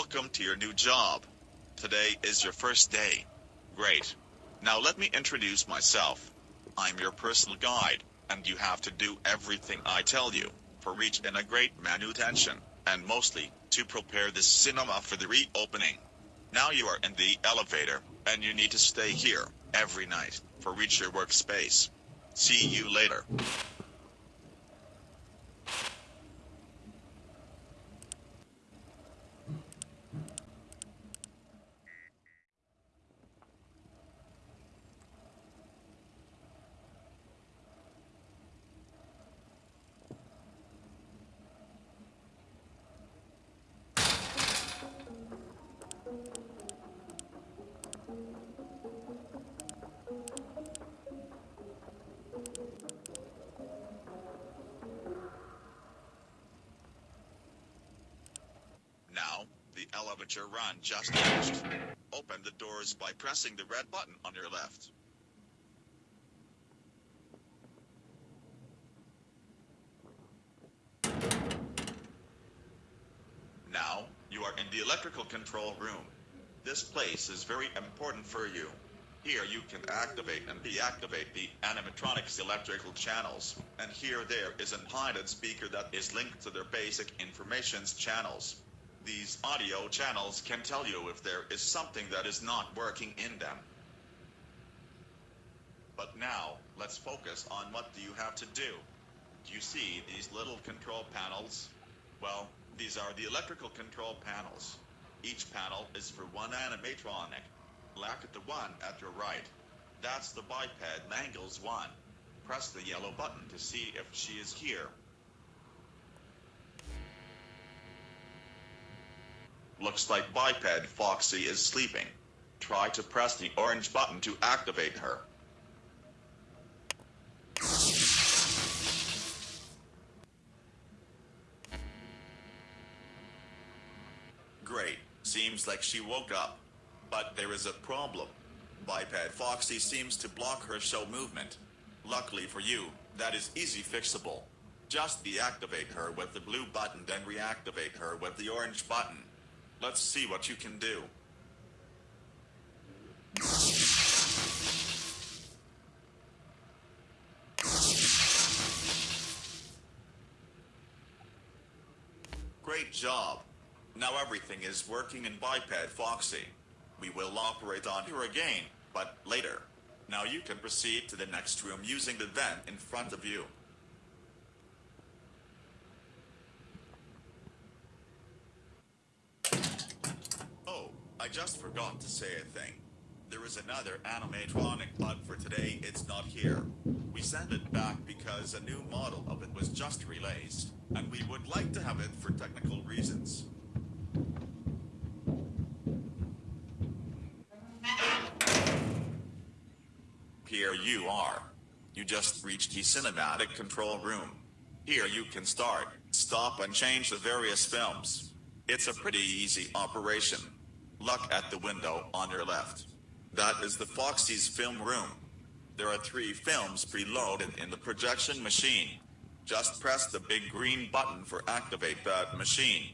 Welcome to your new job. Today is your first day. Great. Now let me introduce myself. I'm your personal guide, and you have to do everything I tell you, for reach in a great manutention, and mostly, to prepare the cinema for the reopening. Now you are in the elevator, and you need to stay here, every night, for reach your workspace. See you later. The run just finished. Open the doors by pressing the red button on your left. Now, you are in the electrical control room. This place is very important for you. Here you can activate and deactivate the animatronics electrical channels. And here there is an hidden speaker that is linked to their basic informations channels. These audio channels can tell you if there is something that is not working in them. But now, let's focus on what do you have to do. Do you see these little control panels? Well, these are the electrical control panels. Each panel is for one animatronic. Look at the one at your right. That's the biped Mangles 1. Press the yellow button to see if she is here. Looks like biped Foxy is sleeping. Try to press the orange button to activate her. Great. Seems like she woke up. But there is a problem. Biped Foxy seems to block her show movement. Luckily for you, that is easy fixable. Just deactivate her with the blue button then reactivate her with the orange button. Let's see what you can do. Great job. Now everything is working in Biped Foxy. We will operate on her again, but later. Now you can proceed to the next room using the vent in front of you. Oh, I just forgot to say a thing. There is another animatronic, but for today it's not here. We sent it back because a new model of it was just released, and we would like to have it for technical reasons. Here you are. You just reached the cinematic control room. Here you can start, stop and change the various films. It's a pretty easy operation. Look at the window on your left. That is the Foxy's film room. There are three films preloaded in the projection machine. Just press the big green button for activate that machine.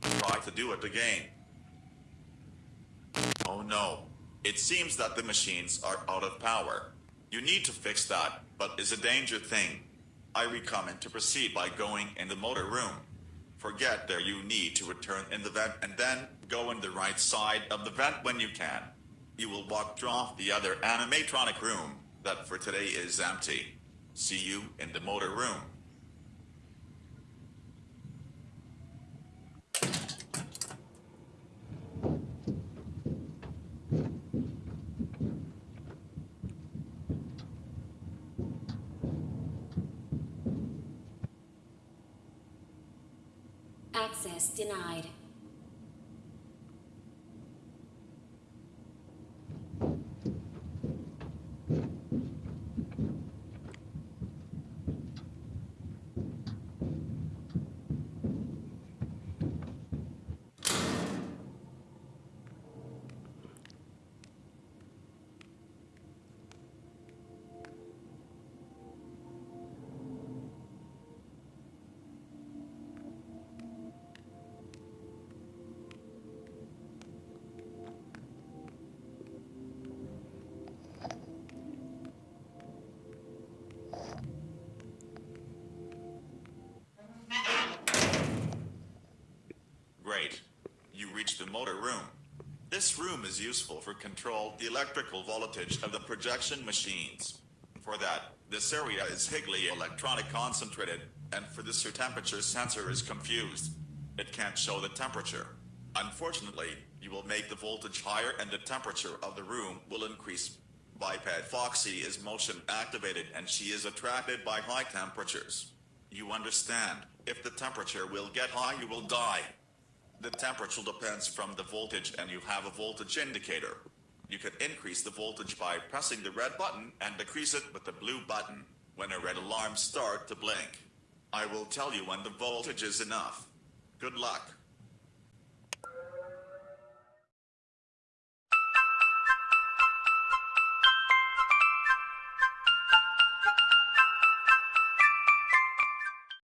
Try to do it again. Oh no. It seems that the machines are out of power. You need to fix that, but it's a danger thing. I recommend to proceed by going in the motor room. Forget there you need to return in the vent and then go in the right side of the vent when you can. You will walk off the other animatronic room that for today is empty. See you in the motor room. Access denied. This room is useful for control the electrical voltage of the projection machines. For that, this area is Higley electronic concentrated, and for this your temperature sensor is confused. It can't show the temperature. Unfortunately, you will make the voltage higher and the temperature of the room will increase. Biped Foxy is motion activated and she is attracted by high temperatures. You understand, if the temperature will get high you will die. The temperature depends from the voltage and you have a voltage indicator. You can increase the voltage by pressing the red button and decrease it with the blue button when a red alarm start to blink. I will tell you when the voltage is enough. Good luck.